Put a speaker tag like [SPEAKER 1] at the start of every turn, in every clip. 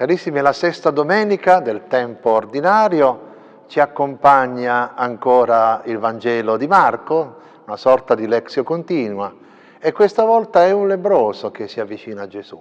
[SPEAKER 1] Carissimi, la sesta domenica del tempo ordinario, ci accompagna ancora il Vangelo di Marco, una sorta di lexio continua, e questa volta è un lebroso che si avvicina a Gesù,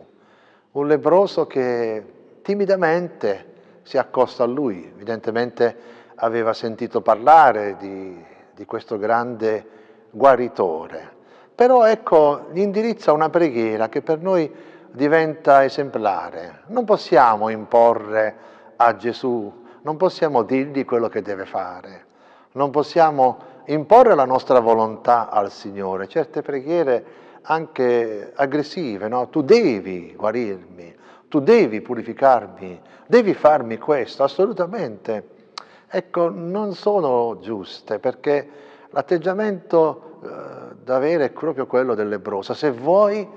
[SPEAKER 1] un lebroso che timidamente si accosta a lui, evidentemente aveva sentito parlare di, di questo grande guaritore, però ecco gli indirizza una preghiera che per noi diventa esemplare. Non possiamo imporre a Gesù, non possiamo dirgli quello che deve fare, non possiamo imporre la nostra volontà al Signore. Certe preghiere anche aggressive, no? Tu devi guarirmi, tu devi purificarmi, devi farmi questo, assolutamente. Ecco, non sono giuste perché l'atteggiamento eh, da avere è proprio quello del lebroso. Se vuoi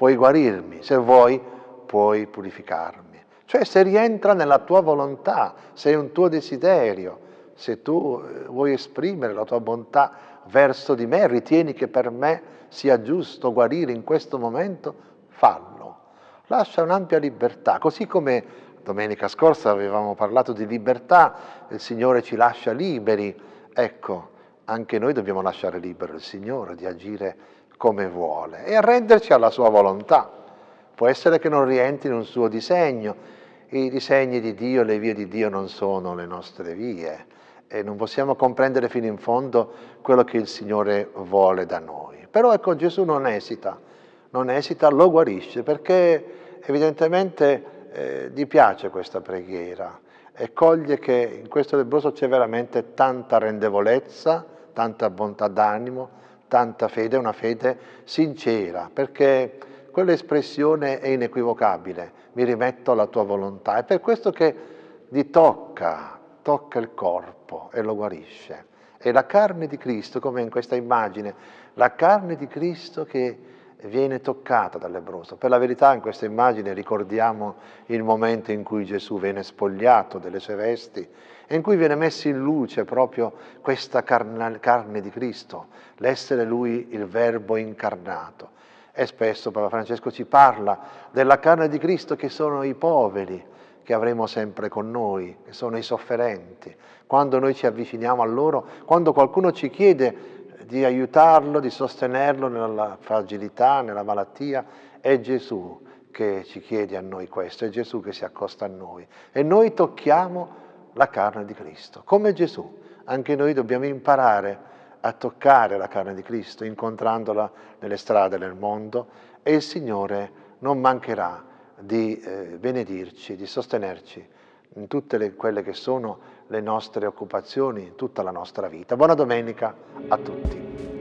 [SPEAKER 1] puoi guarirmi, se vuoi puoi purificarmi. Cioè se rientra nella tua volontà, se è un tuo desiderio, se tu eh, vuoi esprimere la tua bontà verso di me, ritieni che per me sia giusto guarire in questo momento, fallo. Lascia un'ampia libertà, così come domenica scorsa avevamo parlato di libertà, il Signore ci lascia liberi, ecco, anche noi dobbiamo lasciare libero il Signore di agire come vuole e arrenderci alla sua volontà. Può essere che non rientri in un suo disegno, i disegni di Dio, le vie di Dio non sono le nostre vie e non possiamo comprendere fino in fondo quello che il Signore vuole da noi. Però ecco Gesù non esita, non esita, lo guarisce perché evidentemente eh, gli piace questa preghiera e coglie che in questo lebroso c'è veramente tanta rendevolezza, tanta bontà d'animo, tanta fede, una fede sincera, perché quell'espressione è inequivocabile, mi rimetto alla tua volontà. È per questo che gli tocca, tocca il corpo e lo guarisce. È la carne di Cristo, come in questa immagine, la carne di Cristo che viene toccata dal lebroso. Per la verità in questa immagine ricordiamo il momento in cui Gesù viene spogliato delle sue vesti e in cui viene messa in luce proprio questa carne di Cristo, l'essere Lui il Verbo incarnato. E spesso Papa Francesco ci parla della carne di Cristo che sono i poveri, che avremo sempre con noi, che sono i sofferenti. Quando noi ci avviciniamo a loro, quando qualcuno ci chiede di aiutarlo, di sostenerlo nella fragilità, nella malattia, è Gesù che ci chiede a noi questo, è Gesù che si accosta a noi. E noi tocchiamo la carne di Cristo, come Gesù. Anche noi dobbiamo imparare a toccare la carne di Cristo, incontrandola nelle strade del mondo e il Signore non mancherà di eh, benedirci, di sostenerci in tutte le, quelle che sono le nostre occupazioni, in tutta la nostra vita. Buona domenica a tutti.